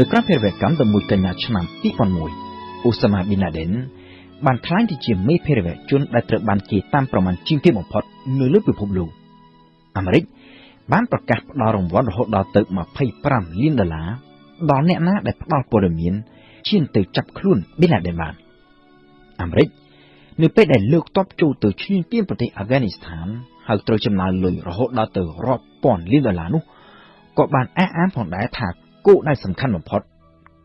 នៅក្រៅភារវកម្ម11កញ្ញាឆ្នាំ2001អូសាម៉ាប៊ីនឡាដិនបានក្លាយទៅជាមេភារវជនដែលត្រូវបានគេតាមប្រមាណជាងគេបំផុតនៅលើពិភពលោកអាមេរិកបានប្រកាសផ្ដល់រង្វាន់រហូតដល់ទៅ25លានដុល្លារដល់អ្នកណាដែលផ្ដល់ព័ត៌មានឈានទៅចាប់ខ្លួនប៊ីនឡាដិនបានអាមេរិកនៅពេលដែលលើកតបចូលទៅឈ្លានពានប្រទេសអាហ្វហ្គានីស្ថានហើយត្រូវចំណាយលុយរហូតដល់ទៅរាប់ពាន់លានដុល្លារនោះក៏បានអះអាងផងដែរថា គោលដៅសំខាន់បំផុត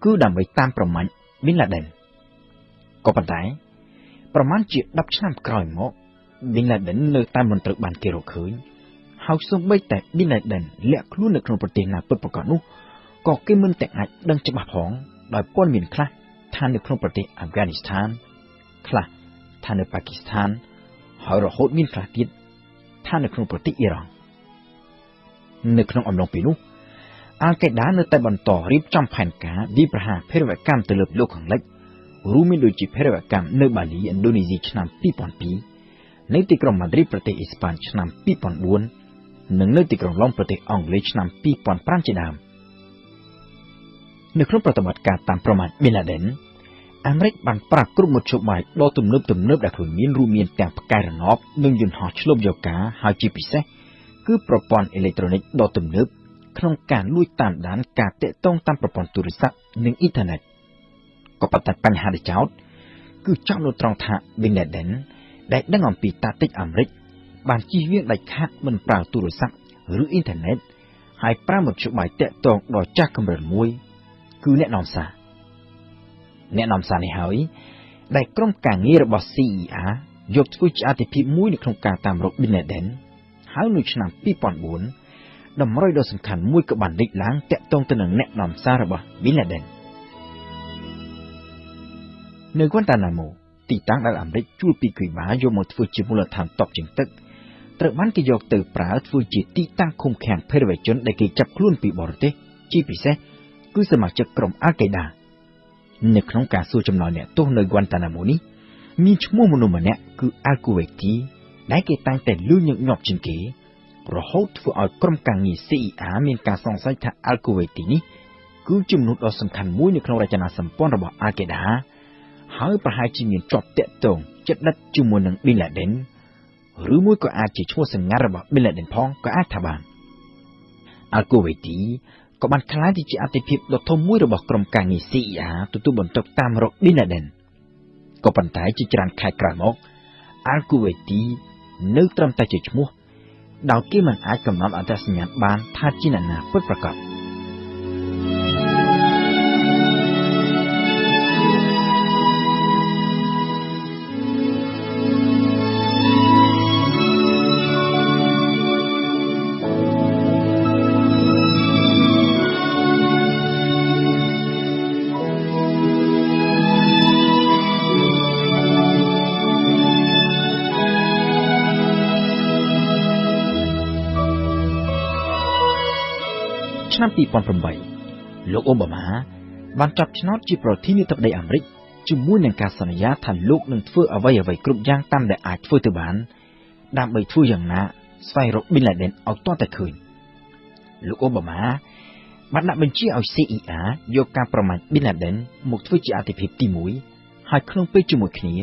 គឺដើម្បីតាមប្រមាញ់ប៊ីនឡាដិនក៏ប៉ុន្តែ ប្រមាណជា10ឆ្នាំក្រោយមកប៊ីនឡាដិននៅតែមិនត្រូវបានគេរកឃើញហើយសូម្បីតែប៊ីនឡាដិនលាក់ខ្លួននៅក្នុងប្រទេសណាពិតប្រាកដនោះក៏គេមិនទាំងអាចដឹងច្បាស់ផងដោយព័ត៌មានខ្លះថានៅក្នុងប្រទេសអាហ្វហ្គានីស្ថានខ្លះថានៅប៉ាគីស្ថានហើយរហូតមានខ្លះទៀតថានៅក្នុងប្រទេសអ៊ីរ៉ង់នៅក្នុងអំឡុងពេលនោះ អាល់កេដានៅតែបន្តរៀបចំផែនការវិប្រហារភេរវកម្មទៅលើលោកខាងលិចរួមមានដូចជាភេរវកម្មនៅបាលីឥណ្ឌូនេស៊ីឆ្នាំ2002នៅទីក្រុងម៉ាឌ្រីតប្រទេសអេស្ប៉ាញឆ្នាំ2004និងនៅទីក្រុងឡុងប្រទេសអង់គ្លេសឆ្នាំ2005ជាដើមនៅក្នុងប្រតិបត្តិការតាមប្រមាណប៊ីនឡាដិនអាមេរិកបានប្រាក់គ្រប់មធ្យោបាយដ៏ទំនើបទំនើបដែលខ្លួនមានរួមមានទាំងផ្កាយរណបនិងយន្តហោះឆ្លប់យកការហើយជាពិសេសគឺប្រព័ន្ធអេឡិចត្រូនិកដ៏ទំនើប ក្នុងការលួចតាមដានការតាក់ទងតាមប្រព័ន្ធទូរស័ព្ទនិងអ៊ីនធឺណិតក៏ប៉ុន្តែបញ្ហាដែលចោតគឺចោតនៅត្រង់ថា Bin Laden ដែលដឹងអំពីតាទិកអាមេរិកបានជិះវៀងដាច់ខាតមិនប្រើទូរស័ព្ទឬអ៊ីនធឺណិតហើយប្រើមធ្យោបាយតាក់ទងដ៏ចាស់កម្រិតមួយ គឺអ្នកនាំសារអ្នកនាំសារនេះហើយដែលក្រុមការងាររបស់ CIA យកធ្វើជាអតិភិបមួយនៅក្នុងការតាមរក Bin Laden ហើយនៅឆ្នាំ2004 តម្រុយដ៏សំខាន់មួយក៏បានលេចឡើងតាក់ទងទៅនឹងអ្នកនាំសាររបស់ Bin Laden នៅ Guantanamo ទីតាំងដែលអាមេរិកជួលពីគីបាយកមកធ្វើជាមូលដ្ឋានតបជើងទឹកត្រូវបានគេយកទៅប្រើធ្វើជាទីតាំងឃុំឃាំងភេរវជនដែលគេចាប់ខ្លួនពីបរទេសជាពិសេសគឺសមាជិកក្រុមអាល់កេដានៅក្នុងការសួរចម្លើយអ្នកទោសនៅ Guantanamo នេះមានឈ្មោះមនុស្សម្នាក់គឺ Al-Kuwaiti ដែលគេតែងតែលឺញឹកញាប់ជាងគេ រហូតធ្វើឲ្យក្រុមការងារ CIA មានការសង្ស័យថា Al-Kuwaiti នេះគឺជាមនុស្សដ៏សំខាន់មួយនៅក្នុងរចនាសម្ព័ន្ធរបស់ Al-Qaeda ហើយប្រហែលជាមានជាប់តាក់ទងចិត្តដិតជាមួយនឹង Bin Laden ឬមួយក៏អាចជាឈ្មោះសម្ងាត់របស់ Bin Laden ផងក៏អាចថាបាន Al-Kuwaiti ក៏បានក្លាយទៅជាអតិភិបដ៏ធំមួយរបស់ក្រុមការងារ CIA ទទួលបន្ទុកតាមរក Bin Laden ក៏ប៉ុន្តែជាច្រើនខែក្រោយមក Al-Kuwaiti នៅត្រឹមតែជាឈ្មោះ ដោយគេមិនអាចកំណត់អត្តសញ្ញាណបានថាជាអ្នកណាពិតប្រាកដ ឆ្នាំ2008លោកអូបាម៉ាបានចាប់ឆ្នោតជាប្រធានាធិបតីអាមេរិកជាមួយនឹងការសន្យាថាលោកនឹងធ្វើអ្វីអ្វីគ្រប់យ៉ាងតាមដែលអាចធ្វើទៅបានដើម្បីធ្វើយ៉ាងណាស្វែងរក Bin Laden ឲ្យទាល់តែឃើញលោកអូបាម៉ាបានដាក់បញ្ជាឲ្យ CIA យកការប្រមាថ Bin Laden មកធ្វើជាអតិភិបទី1ហើយក្នុងពេលជាមួយគ្នា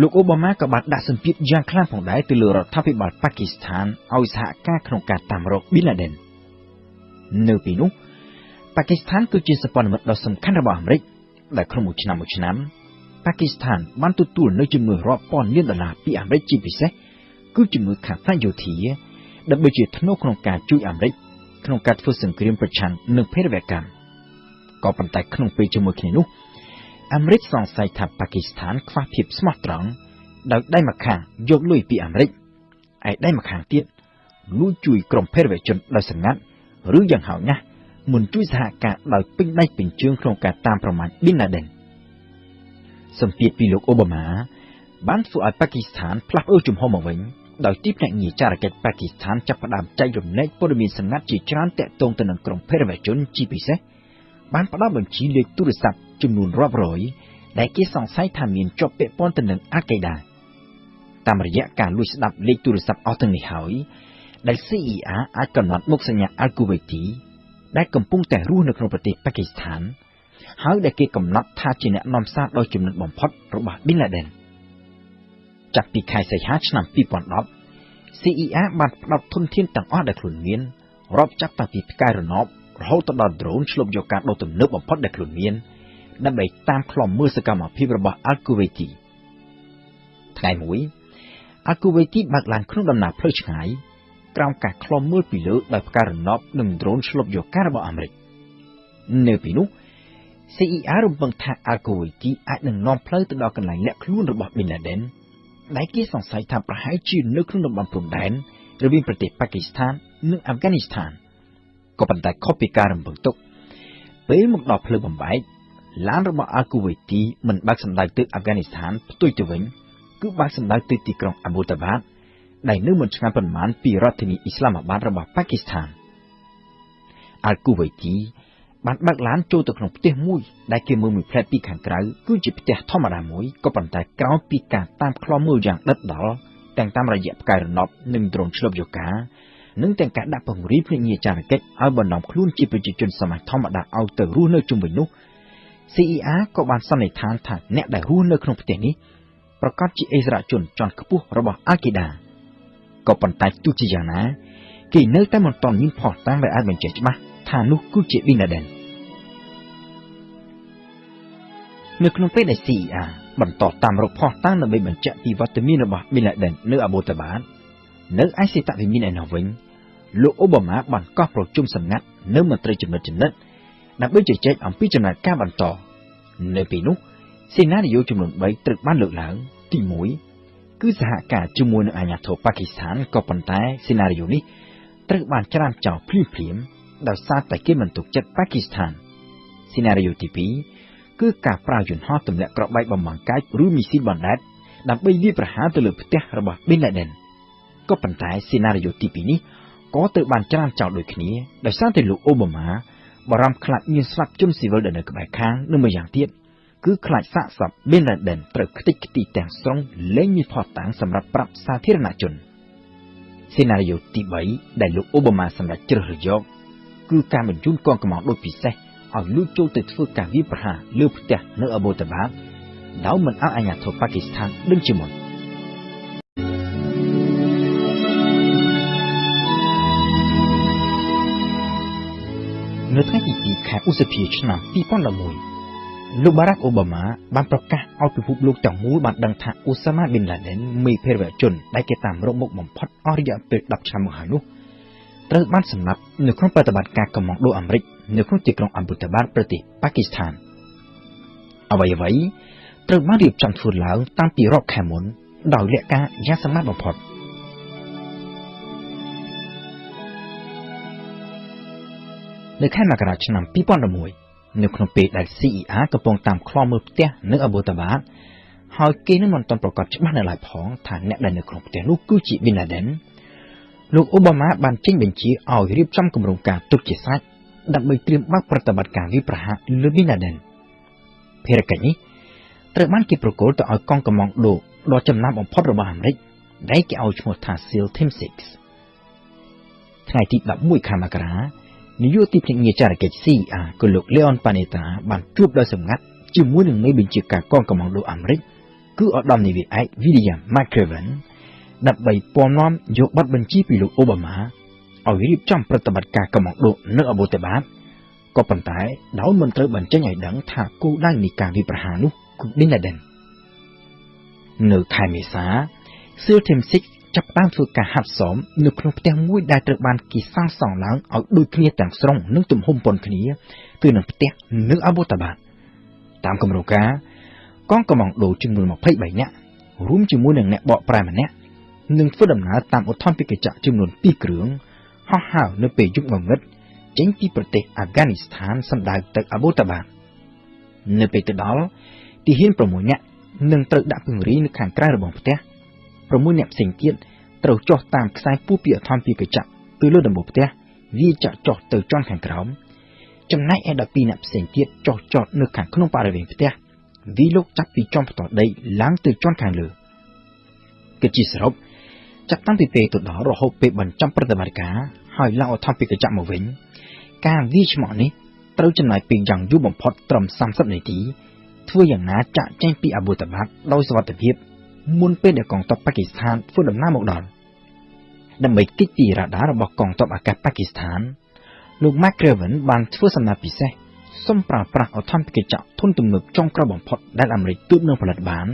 លោកអូបាម៉ាក៏បានដាក់សម្ពាធយ៉ាងខ្លាំងផងដែរទៅលើរដ្ឋាភិបាលប៉ាគីស្ថានឲ្យសហការក្នុងការតាមរក Bin Laden នៅ ពេលនោះប៉ាគីស្ថានគឺជាសម្ព័ន្ធមិត្តដ៏សំខាន់របស់អាមេរិកដែលក្នុងមួយឆ្នាំមួយឆ្នាំប៉ាគីស្ថានបានទទួលនៅជំនួយរាប់ពាន់លានដុល្លារពីអាមេរិកជាពិសេសគឺជំនួយខាងផ្នែកយោធាដើម្បីជាធ្នូក្នុងការជួយអាមេរិកក្នុងការធ្វើសង្គ្រាមប្រឆាំងនឹងភេរវកម្មក៏ប៉ុន្តែក្នុងពេលជាមួយគ្នានោះអាមេរិកសង្ស័យថាប៉ាគីស្ថានខ្វះភាពស្មោះត្រង់ដោយដៃម្ខាងយកលុយពីអាមេរិកឯដៃម្ខាងទៀតលួចជួយក្រុមភេរវជនដោយសម្ងាត់ ឬយ៉ាងហោចណាស់មិនជួយសហការដោយពេញដៃពេញជើងក្នុងការតាមប្រមាញ់ Bin Laden សម្ពាធពីលោកអូបាម៉ាបានធ្វើឲ្យប៉ាគីស្ថានផ្លាស់ប្ដូរជំហរមកវិញដោយទីភ្នាក់ងារចារកិច្ចប៉ាគីស្ថានចាប់ផ្ដើមចែករំលែកព័ត៌មានសម្ងាត់ជាច្រើនតាក់ទងទៅនឹងក្រុមភេរវជនជាពិសេសបានផ្ដល់បញ្ជីលេខទូរស័ព្ទចំនួនរាប់រយដែលគេសង្ស័យថាមានជាប់ពាក់ព័ន្ធទៅនឹងអាកេដាតាមរយៈការលួចស្ដាប់លេខទូរស័ព្ទអស់ទាំងនេះហើយ ដែល CIA អាចកំណត់មុខសញ្ញា Al-Kuwaiti ដែលកំពុងតែរស់នៅក្នុងប្រទេសប៉ាគីស្ថានហើយដែលគេកំណត់ថាជាអ្នកនាំសារដ៏ចំណិតបំផុតរបស់ Bin Laden ចាប់ពីខែសីហាឆ្នាំ2010 CIA បានផ្ដោតធនធានទាំងអស់ដែលខ្លួនមានរាប់ចាប់តាំងពីផ្កាយរណបរហូតដល់ drone ឆ្លុបយកការដូរទំនើបបំផុតដែលខ្លួនមានដើម្បីតាមខ្លំមើលសកម្មភាពរបស់ Al-Kuwaiti ថ្ងៃមួយ Al-Kuwaiti បើកឡានក្នុងដំណើរផ្លូវឆ្ងាយ ក្រោមការខ្លំមើលពីលើដោយផ្កាយរណបនិង drone ឆ្លុបយកការរបស់អាមេរិកនៅពីនោះ CIA រំពឹងថា Al-Kuwaiti អាចនឹងនាំផ្លូវទៅដល់កន្លែងលាក់ខ្លួនរបស់ Bin Laden ដែលគេសង្ស័យថាប្រហែលជានៅក្នុងតំបន់ព្រំដែនរវាងប្រទេសប៉ាគីស្ថាននិងអាហ្វហ្គានីស្ថានក៏ប៉ុន្តែខុសពីការរំពឹងទុកពេលមកដល់ផ្លូវបំបែកឡានរបស់អាគូវេទីមិនបើកសម្ដៅទៅអាហ្វហ្គានីស្ថានផ្ទុយទៅវិញគឺបើកសម្ដៅទៅទីក្រុងអាប៊ូតាបាត ដែលនៅមិនឆ្ងាយប៉ុន្មានពីរដ្ឋធានីអ៊ីស្លាមាបាតរបស់ប៉ាគីស្ថានអាគូវេទីបានបើកឡានចូលទៅក្នុងផ្ទះមួយដែលគេមើលមួយផ្លែតពីខាងក្រៅគឺជាផ្ទះធម្មតាមួយក៏ប៉ុន្តែក្រោយពីការតាមខ្លំមើលយ៉ាងដិតដល់ទាំងតាមរយៈផ្កាយរណបនិងដ្រូនឆ្លប់យោកានិងទាំងការដាក់ពង្រាយភ្នាក់ងារចារកិច្ចឲ្យបណ្ដំខ្លួនជាប្រជាជនសម័យធម្មតាឲ្យទៅរស់នៅជុំវិញនោះ CIA ក៏បានសន្និដ្ឋានថាអ្នកដែលរស់នៅក្នុងផ្ទះនេះប្រកាសជាអិសរាជជនជាន់ខ្ពស់របស់អាគីដា ក៏ប៉ុន្តែទោះជាយ៉ាងណាគេនៅតែមិនទាន់មានភស្តុតាងដែលអាចបញ្ជាក់ច្បាស់ថានោះគឺជា Bin Laden នៅក្នុងពេលដែល CIA បន្តតាមរកភស្តុតាងដើម្បីបញ្ជាក់ពីវត្តមានរបស់ Bin Laden នៅអាបូតាបាតនៅឯសេតវិមានឯនោះវិញលោកអូបាម៉ាបានកោះប្រជុំសម្ងាត់នៅមន្ត្រីចំណិតចំណិតដើម្បីជជែកអំពីចំណាត់ការបន្ត នៅពេលនោះសេណារីយ៉ូចំនួន3ត្រូវបានលើកឡើងទី1 គឺសហការជាមួយនឹងអាញាធរប៉ាគីស្ថានក៏ប៉ុន្តែសេណារីយ៉ូនេះត្រូវបានច្រានចោលភ្លាមភ្លាមដោយសារតែគេមិនទុកចិត្តប៉ាគីស្ថានសេណារីយ៉ូទី2គឺការប្រើយន្តហោះទម្លាក់ក្របែកបំបាំងកាយឬមីស៊ីលបណ្ដែតដើម្បីវាយប្រហារទៅលើផ្ទះរបស់ Bin Laden ក៏ប៉ុន្តែសេណារីយ៉ូទី2នេះក៏ត្រូវបានច្រានចោលដូចគ្នាដោយសារតែលោកអូបាម៉ាបារម្ភខ្លាចមានស្លាប់ជនស៊ីវិលដែលនៅក្បែរខាងនិងម្យ៉ាងទៀត គឺខ្លាចសាកសព Bin Laden ត្រូវខ្ទេចខ្ទីទាំងស្រុងលែងមានផុសតាំងសម្រាប់ប្រាប់សាធារណជនសេណារីយ៉ូទី3ដែលលោកអូបាម៉ាសម្រេចជ្រើសរើសយកគឺការបញ្ជូនកងកម្លាំងដូចពិសេសឲ្យលួចចូលទៅធ្វើការវាយប្រហារលើផ្ទះនៅអាបូតាបាដោយមិនឲ្យអាជ្ញាធរប៉ាគីស្ថានដឹងជាមុននៅថ្ងៃទី2ខែឧសភាឆ្នាំ2011 លោកបារ៉ាក់អូបាម៉ាបានប្រកាសឲ្យពិភពលោកទាំងមូលបានដឹងថាអូសាម៉ាប៊ីនឡាដិនមេភេរវជនដែលគេតាមរកមុខបំផុតអស់រយៈពេល10ឆ្នាំមកហើយនោះត្រូវបានសម្លាប់នៅក្នុងប្រតិបត្តិការកម្លាំងដូអាមេរិកនៅក្នុងទីក្រុងអាប៊ូតាបាតប្រទេសប៉ាគីស្ថានអ្វីអ្វីត្រូវបានរៀបចំធ្វើឡើងតាំងពីរាប់ខែមុនដោយលក្ខការយ៉ាងសម្ងាត់បំផុតនៅខែមករាឆ្នាំ2011 នៅក្នុងពេលដែល CIA កំពុងតាមខ្លំមើលផ្ទះនៅអាបូតាបាតហើយគេនឹងមិនទាន់ប្រកាសច្បាស់នៅឡើយផងថាអ្នកដែលនៅក្នុងផ្ទះនោះគឺជា Bin Laden លោកអូបាម៉ាបានចេញបញ្ជាឲ្យរៀបចំគម្រោងការទុកជាសាច់ដើម្បីត្រៀមបើកប្រតិបត្តិការវាយប្រហារលើ Bin Laden ភារកិច្ចនេះត្រូវបានគេប្រគល់ទៅឲ្យកងកម្លាំងដូដ៏ចំណាំបំផុតរបស់អាមេរិកដែលគេឲ្យឈ្មោះថា SEAL Team 6ថ្ងៃទី11ខែមករា នាយកទីភ្នាក់ងារចារកិច្ច CIA គឺលោក Leon Panetta បានជួបដោយសម្ងាត់ជាមួយនឹងមេបញ្ជាការកងកម្លាំងដូអាមេរិកគឺឧត្តមនាវីឯក William McCraven ដើម្បីពំនាំយកប័ណ្ណបញ្ជាពីលោកអូបាម៉ាឲ្យរៀបចំប្រតិបត្តិការកម្ពុជានៅអបូតាបាតក៏ប៉ុន្តែដោយមិនត្រូវបញ្ចេញឲ្យដឹងថាគោលដៅនៃការវិប្រហារនោះគឺ Bin Laden នៅខែមេសា SEAL Team 6 ចាប់ផ្ដើមធ្វើការហាត់សម នៅក្នុងផ្ទះមួយដែលត្រូវបានគេសាងសង់ឡើងឲ្យដូចគ្នាទាំងស្រុងនិងទំហំប៉ុនគ្នាគឺនឹងផ្ទះនៅអបូតាបាតតាមគម្រោងការកងកម្លាំងដូចំនួន23នាក់រួមជាមួយនឹងអ្នកបកប្រែម្នាក់នឹងធ្វើដំណើរតាមឧទ្ធម្ភាគចក្រចំនួន2គ្រឿងហោះហើរនៅពេលយប់ងងឹតចេញពីប្រទេសអាហ្វហ្គានីស្ថានសម្ដៅទៅអាបូតាបានៅពេលទៅដល់ទីហ៊ាន6នាក់នឹងត្រូវដាក់ពង្រាយនៅខាងក្រៅរបស់ផ្ទះ 6នាក់ផ្សេងទៀតត្រូវចុះតាមខ្សែពូពីអធម្មភាគចក្រទៅលើដំបូលផ្ទះវាចាក់ចុះទៅជាន់ខាងក្រោមចំណែកឯ12អ្នកផ្សេងទៀតចុះចតនៅខាងក្នុងបរិវេណផ្ទះវាលោកចាប់ពីជាន់ផ្ទាល់ដីឡើងទៅជាន់ខាងលើគិតជាសរុបចាប់តាំងពីពេលទៅដល់រហូតពេលបញ្ចប់ប្រតិបត្តិការហើយឡើងអធិបតេយ្យមកវិញការវាយឆ្មក់នេះត្រូវចំណាយពេលយ៉ាងយូរបំផុតត្រឹម30នាទីធ្វើយ៉ាងណាចាក់ចេញពីអាប៊ូតាបាតដោយសុវត្ថិភាព មុនពេលដែលកងទ័ពប៉ាគីស្ថានធ្វើដំណើរមកដល់ដើម្បីគេចពីរ៉ាដារបស់កងទ័ពអាកាសប៉ាគីស្ថាន លោក McCraven បានធ្វើសំណើពិសេសសុំប្រើប្រាស់អធម្មកិច្ចធនទំនើបចុងក្រោយបំផុតដែលអាមេរិកទើបនឹងផលិតបាន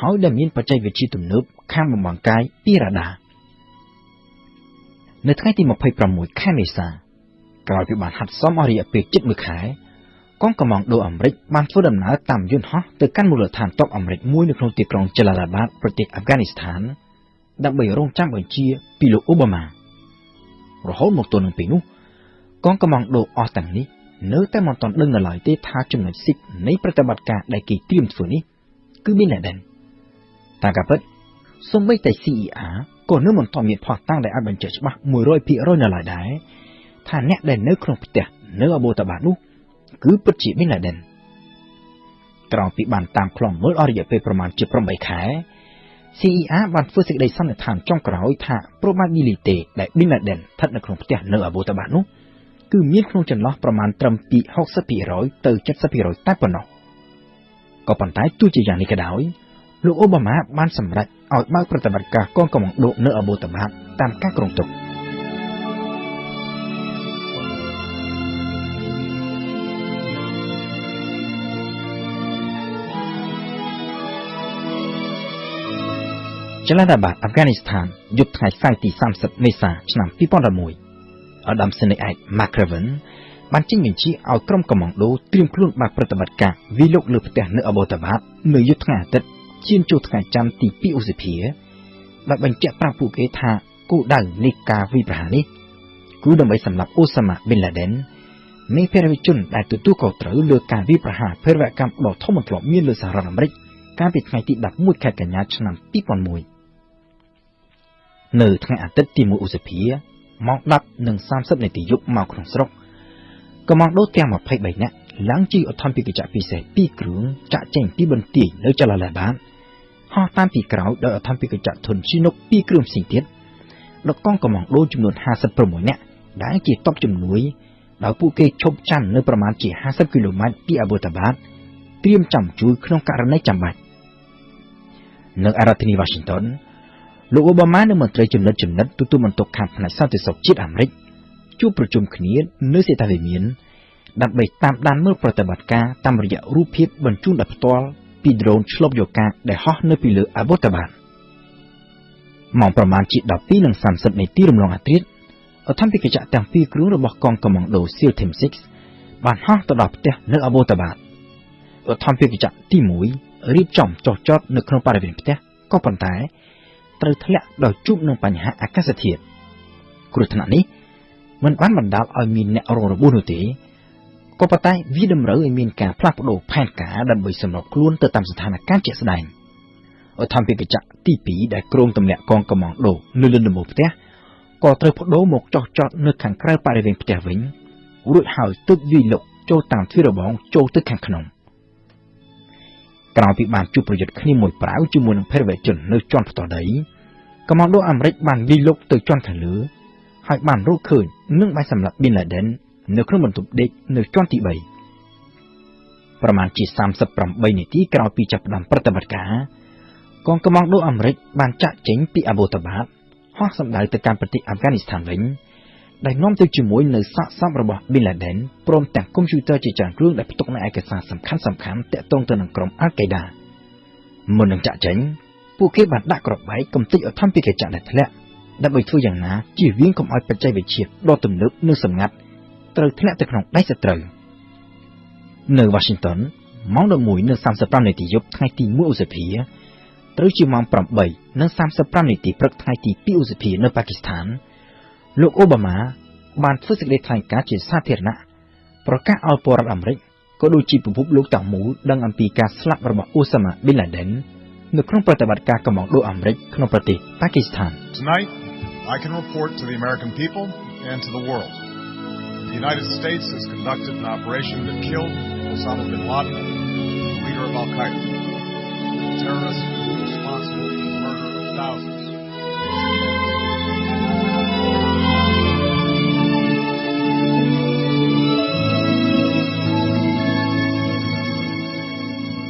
ហើយដែលមានបច្ចេកវិទ្យាទំនើបខាងបំបង្កាយពីរ៉ាដានៅថ្ងៃទី26ខែមេសាក្រោយពីបានហាត់សមអស់រយៈពេលជិត1ខែ កងកម្លាំងដូអាមេរិកបានធ្វើដំណើរតាមយន្តហោះទៅកាន់មូលដ្ឋានទ័ពអាមេរិកមួយនៅក្នុងទីក្រុងចឡាឡាបាតប្រទេសអាហ្វហ្គានីស្ថានដើម្បីរងចាំបញ្ជាពីលោកអូបាម៉ារហូតមកទល់នឹងពេលនោះកងកម្លាំងដូអស់ទាំងនេះនៅតែមិនទាន់ដឹងនៅឡើយទេថាចំណុចស៊ីកនៃប្រតិបត្តិការដែលគេត្រៀមធ្វើនេះគឺមានអ្នកដែរតាមការពិតសូម្បីតែ CER ក៏នៅមិនទាន់មានផុសតាំងដែលអាចបញ្ជាក់ច្បាស់100%នៅឡើយដែរថាអ្នកដែលនៅក្នុងផ្ទះនៅអបូតាបានោះ គឺពិតជាមានឡាដិនក្រោយពីបានតាមខ្លងមើលអស់រយៈពេលប្រមាណជា8ខែ CER បានធ្វើសេចក្តីសន្និដ្ឋានចុងក្រោយថា probability ដែល Bin Laden ស្ថិតនៅក្នុងផ្ទះនៅអាបូតាបានោះគឺមានក្នុងចន្លោះប្រមាណត្រឹមពី60%ទៅ70%តែប៉ុណ្ណោះក៏ប៉ុន្តែទោះជាយ៉ាងនេះក៏ដោយលោកអូបាម៉ាបានសម្រេចឲ្យបើកប្រតិបត្តិការកងកម្លាំងដូនៅអាបូតាបាតាមការគ្រោងទុក ចលនាបាតអាហ្វហ្គានីស្ថានយប់ថ្ងៃសៅរ៍ទី30មេសាឆ្នាំ2011អដាមសេនីអែត McCraven បានចេញបញ្ជាឲ្យក្រុមកម្លាំងដូត្រៀមខ្លួនបើកប្រតិបត្តិការវិលុកលើផ្ទះនៅអបូតាបាតនៅយប់ថ្ងៃអាទិត្យឈានចូលថ្ងៃច័ន្ទទី2ឧសភាដែលបញ្ជាក់ប្រាប់ពួកគេថាគោលដៅនៃការវិប្រហារនេះគឺដើម្បីសម្លាប់អូសាម៉ាប៊ីនឡាដិននៃភារវជនដែលទទួលខុសត្រូវលើការវិប្រហារភារវកម្មដ៏ធំមិនធ្លាប់មានលើសហរដ្ឋអាមេរិកកាលពីថ្ងៃទី11ខែកញ្ញាឆ្នាំ2001 នៅថ្ងៃអាទិត្យទី1ឧសភាម៉ោង10:30នាទីយប់មកក្នុងស្រុកកម្លាំងដូទាំង23នាក់ឡើងជិះអធម្មពីកញ្ចក់ពិសេស2គ្រឿងចាក់ចេញពីបន្ទាយនៅចលនាបានហោះតាមពីក្រោយដោយអធម្មពីកញ្ចក់ធុនឈីនុក2គ្រឿងផ្សេងទៀតដល់កងកម្លាំងដូចំនួន56នាក់ដែលជាតបជំនួយដោយពួកគេឈប់ចាំនៅប្រមាណជា50គីឡូម៉ែត្រពីអាបូតាបាតត្រៀមចាំជួយក្នុងករណីចាំបាច់នៅរដ្ឋធានី Washington លោកអូបាម៉ានិងមន្ត្រីចំណិតចំណិតទទួលបន្ទុកខាងផ្នែកសន្តិសុខជាតិអាមេរិកជួបប្រជុំគ្នានៅសេតាវិមានដើម្បីតាមដានមើលប្រតិបត្តិការតាមរយៈរូបភាពបញ្ជូនដោយផ្ទាល់ពីដ្រូនឆ្លប់យកការដែលហោះនៅពីលើអាបូតាបានម៉ោងប្រមាណជា12:30នាទីរំលងអាត្រិតអធិបតីកញ្ចក់ទាំងពីរគ្រឿងរបស់កងកម្លាំងដូ SEAL Team 6បានហោះទៅដល់ផ្ទះនៅអាបូតាបានអធិបតីកញ្ចក់ទី1រៀបចំចុះចតនៅក្នុងបរិវេណផ្ទះក៏ប៉ុន្តែ ត្រូវធ្លាក់ដោយជួបនឹងបញ្ហាអាកាសធាតុគ្រោះថ្នាក់នេះមិនបានបណ្ដាលឲ្យមានអ្នករងរបួសនោះទេក៏ប៉ុន្តែវាតម្រូវឲ្យមានការផ្លាស់ប្ដូរផែនការដើម្បីសម្របខ្លួនទៅតាមស្ថានភាពជាក់ស្ដែងអធម្មពីកញ្ចក់ទី2ដែលក្រុងទម្លាក់កងកម្លាំងដូនៅលើដំបូលផ្ទះក៏ត្រូវបដូរមកចោះចតនៅខាងក្រៅបរិវេណផ្ទះវិញរួចហើយទើបវាយលុកចូលតាមទ្វាររបងចូលទៅខាងក្នុង ក្រោយពីបានជួបប្រយុទ្ធគ្នាមួយប្រាវជាមួយនឹងភេរវជននៅជាន់ផ្ទាល់ដីកម្លាំងដូអាមេរិកបានវាយលុកទៅជាន់ខាងលើហើយបានរកឃើញនឹងបានសម្លាប់ប៊ីនឡាដិននៅក្នុងបន្ទប់ដេកនៅជាន់ទី3ប្រមាណជា38នាទីក្រោយពីចាប់ផ្ដើមប្រតិបត្តិការកងកម្លាំងដូអាមេរិកបានចាក់ចេញពីអាបូតាបាតហោះសម្ដៅទៅកាន់ប្រទេសអាហ្វហ្គានីស្ថានវិញ ដែលនាំទៅជាមួយនៅសាកសពរបស់ Bin Laden ព្រមទាំងកុំព្យូទ័រជាច្រើនគ្រឿងដែលផ្ទុកនូវឯកសារសំខាន់សំខាន់ទាក់ទងទៅនឹងក្រុម Al-Qaeda មុននឹងចាក់ចេញពួកគេបានដាក់ក្របបែកកំទេចអធម្មពីកញ្ចក់ដែលធ្លាក់ដើម្បីធ្វើយ៉ាងណាជៀសវាងកុំឲ្យបច្ចេកវិទ្យាដ៏ទំនើបនិងសម្ងាត់ត្រូវធ្លាក់ទៅក្នុងដៃសត្រូវនៅ Washington ម៉ោង11:35នាទីយប់ថ្ងៃទី1ឧសភាត្រូវជាម៉ោង8:35នាទីព្រឹកថ្ងៃទី2ឧសភានៅប៉ាគីស្ថាន លោកអូបាម៉ាបានធ្វើសេចក្តីថ្លែងការណ៍ជាសាធារណៈប្រកាសឲ្យពលរដ្ឋអាមេរិកក៏ដូចជាពិភពលោកទាំងមូលដឹងអំពីការស្លាប់របស់អូសាម៉ាប៊ីនឡាដិននៅក្នុងប្រតិបត្តិការកម្ពុជាអាមេរិកក្នុងប្រទេសប៉ាគីស្ថាន Tonight I can report to the American people and to the world the United States has conducted an operation that killed Osama bin Laden the leader of Al-Qaeda terrorist responsible for the murder of thousands